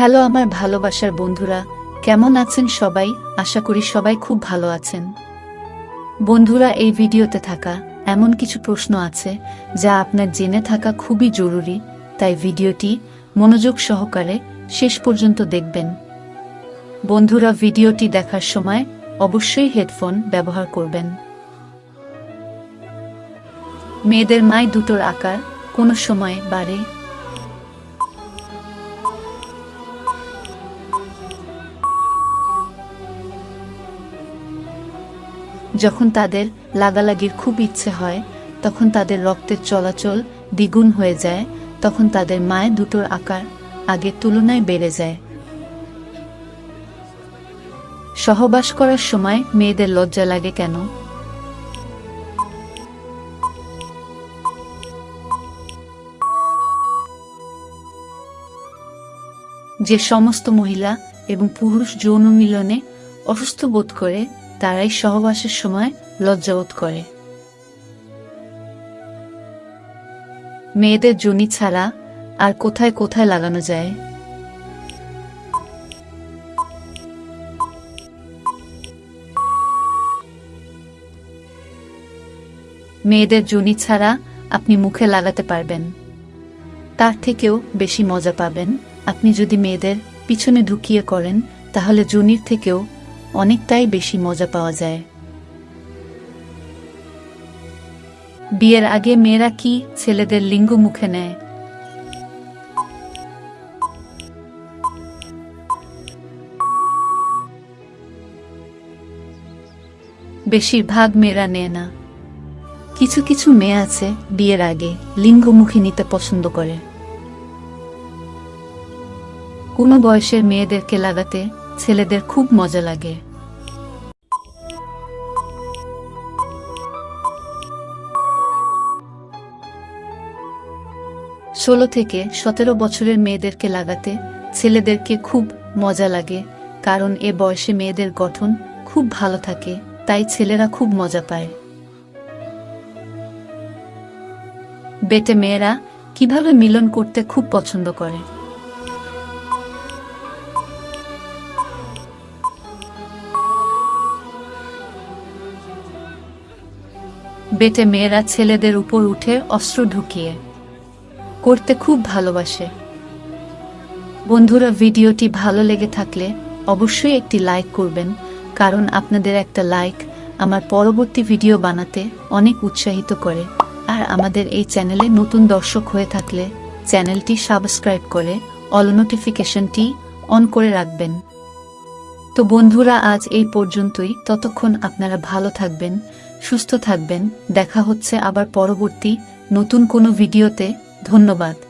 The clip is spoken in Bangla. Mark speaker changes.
Speaker 1: হ্যালো আমার ভালোবাসার বন্ধুরা, কেমন আছেন সবাই? আশা করি সবাই খুব ভালো আছেন। বন্ধুরা, এই ভিডিওতে থাকা এমন কিছু প্রশ্ন আছে যা আপনার জেনে থাকা খুবই জরুরি, তাই ভিডিওটি মনোযোগ সহকারে শেষ পর্যন্ত দেখবেন। বন্ধুরা, ভিডিওটি দেখার সময় অবশ্যই হেডফোন ব্যবহার করবেন। মেয়েদের মায় দুটোর আকার কোনো সময় বাড়ে যখন তাদের লাগালাগির খুব ইচ্ছে হয়, তখন তাদের রক্তের চলাচল দ্বিগুণ হয়ে যায়, তখন তাদের মায়ের দুটোর আকার আগের তুলনায় বেড়ে যায়। সহবাস করার সময় মেয়েদের লজ্জা লাগে কেন? যে সমস্ত মহিলা এবং পুরুষ যৌন মিলনে অসুস্থ বোধ করে তারাই সহবাসের সময় লজ্জাবোধ করে। মেয়েদের জনি ছাড়া আর কোথায় কোথায় লাগানো যায়? মেয়েদের জনি ছাড়া আপনি মুখে লাগাতে পারবেন। তার থেকেও বেশি মজা পাবেন। আপনি যদি মেয়েদের পিছনে ঢুকিয়ে করেন, তাহলে জুনির থেকেও অনেকটাই বেশি মজা পাওয়া যায়। বিয়ের আগে মেয়েরা কি ছেলেদের লিঙ্গ মুখে নেয়? বেশিরভাগ মেয়েরা নেয় না। কিছু কিছু মেয়ে আছে বিয়ের আগে লিঙ্গমুখী নিতে পছন্দ করে। কোনো বয়সের মেয়েদেরকে লাগাতে ছেলেদের খুব মজা লাগে। ষোলো থেকে সতেরো বছরের মেয়েদেরকে লাগাতে ছেলেদেরকে খুব মজা লাগে, কারণ এ বয়সে মেয়েদের গঠন খুব ভালো থাকে, তাই ছেলেরা খুব মজা পায়। বেটে মেয়েরা কীভাবে মিলন করতে খুব পছন্দ করে? বেটে মেয়েরা ছেলেদের উপর উঠে অস্ত্র ঢুকিয়ে করতে খুব ভালোবাসে। বন্ধুরা, ভিডিওটি ভালো লেগে থাকলে অবশ্যই একটি লাইক করবেন, কারণ আপনাদের একটা লাইক আমার পরবর্তী ভিডিও বানাতে অনেক উৎসাহিত করে। আর আমাদের এই চ্যানেলে নতুন দর্শক হয়ে থাকলে চ্যানেলটি সাবস্ক্রাইব করে অল নোটিফিকেশনটি অন করে রাখবেন। তো বন্ধুরা, আজ এই পর্যন্তই। ততক্ষণ আপনারা ভালো থাকবেন সুস্থ থাকবেন। দেখা হচ্ছে আবার পরবর্তী নতুন কোনো ভিডিওতে। ধন্যবাদ।